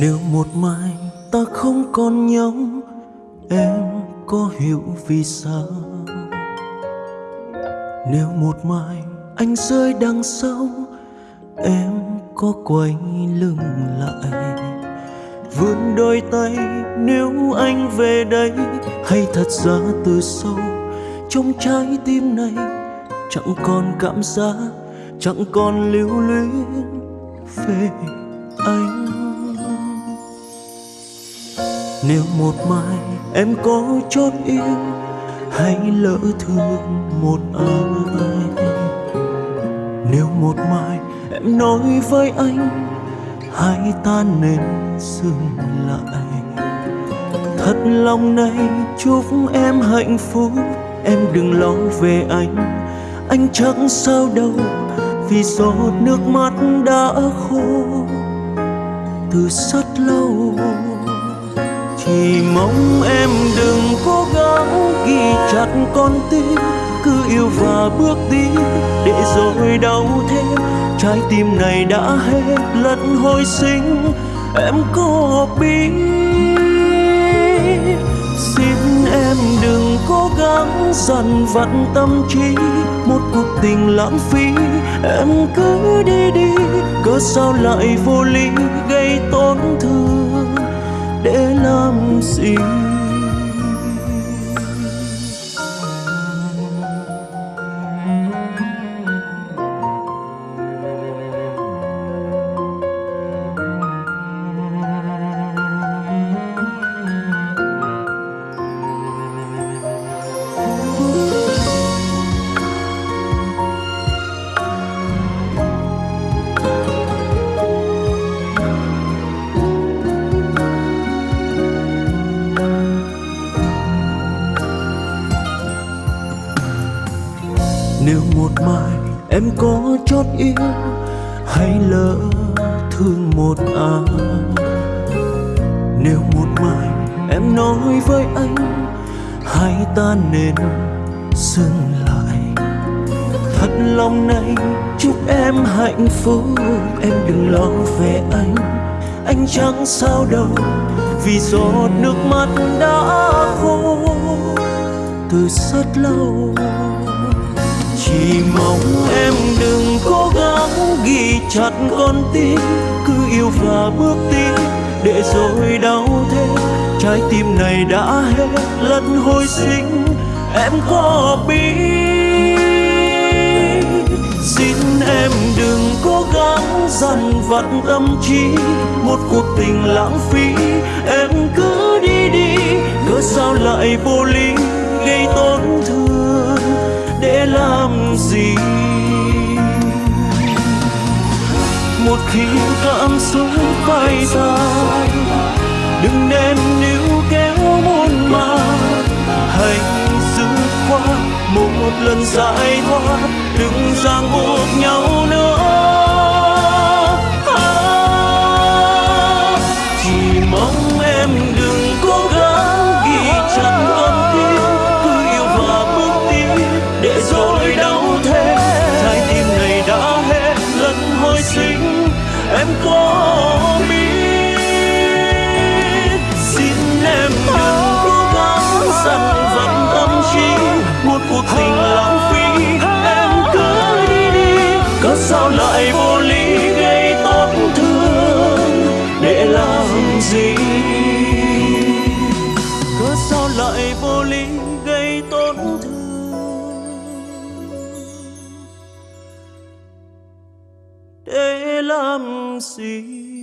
nếu một mai ta không còn nhau, em có hiểu vì sao? Nếu một mai anh rơi đằng sau, em có quay lưng lại. Vươn đôi tay nếu anh về đây, hay thật ra từ sâu, trong trái tim này chẳng còn cảm giác, chẳng còn lưu luyến về anh nếu một mai em có chót yêu, hãy lỡ thương một ai. Nếu một mai em nói với anh, hãy ta nên dừng lại. Thật lòng này chúc em hạnh phúc, em đừng lo về anh. Anh chẳng sao đâu, vì giọt nước mắt đã khô. Từ rất thì mong em đừng cố gắng ghi chặt con tim, cứ yêu và bước đi để rồi đau thêm. Trái tim này đã hết lần hồi sinh, em có biết. Xin em đừng cố gắng dằn vặt tâm trí, một cuộc tình lãng phí. Em cứ đi đi, cớ sao lại vô lý gây tổn thương? Để làm gì nếu một mai em có chót yêu hay lỡ thương một ai. Nếu một mai em nói với anh hai ta nên dừng lại. Thật lòng này, chúc em hạnh phúc, em đừng lo về anh. Anh chẳng sao đâu, vì giọt nước mắt đã khô. Từ rất lâu chỉ mong em đừng cố gắng ghi chặt con tim, cứ yêu và bước tiếp để rồi đau thêm. Trái tim này đã hết lần hồi sinh, em có biết. Xin em đừng cố gắng dằn vặt tâm trí, một cuộc tình lãng phí, em cứ đi đi cớ sao lại vô lý. Một khi cảm xúc bay ra đừng nên níu kéo muôn màng, hãy giữ qua một lần giải thoát đừng ràng buộc nhau nữa. Em làm gì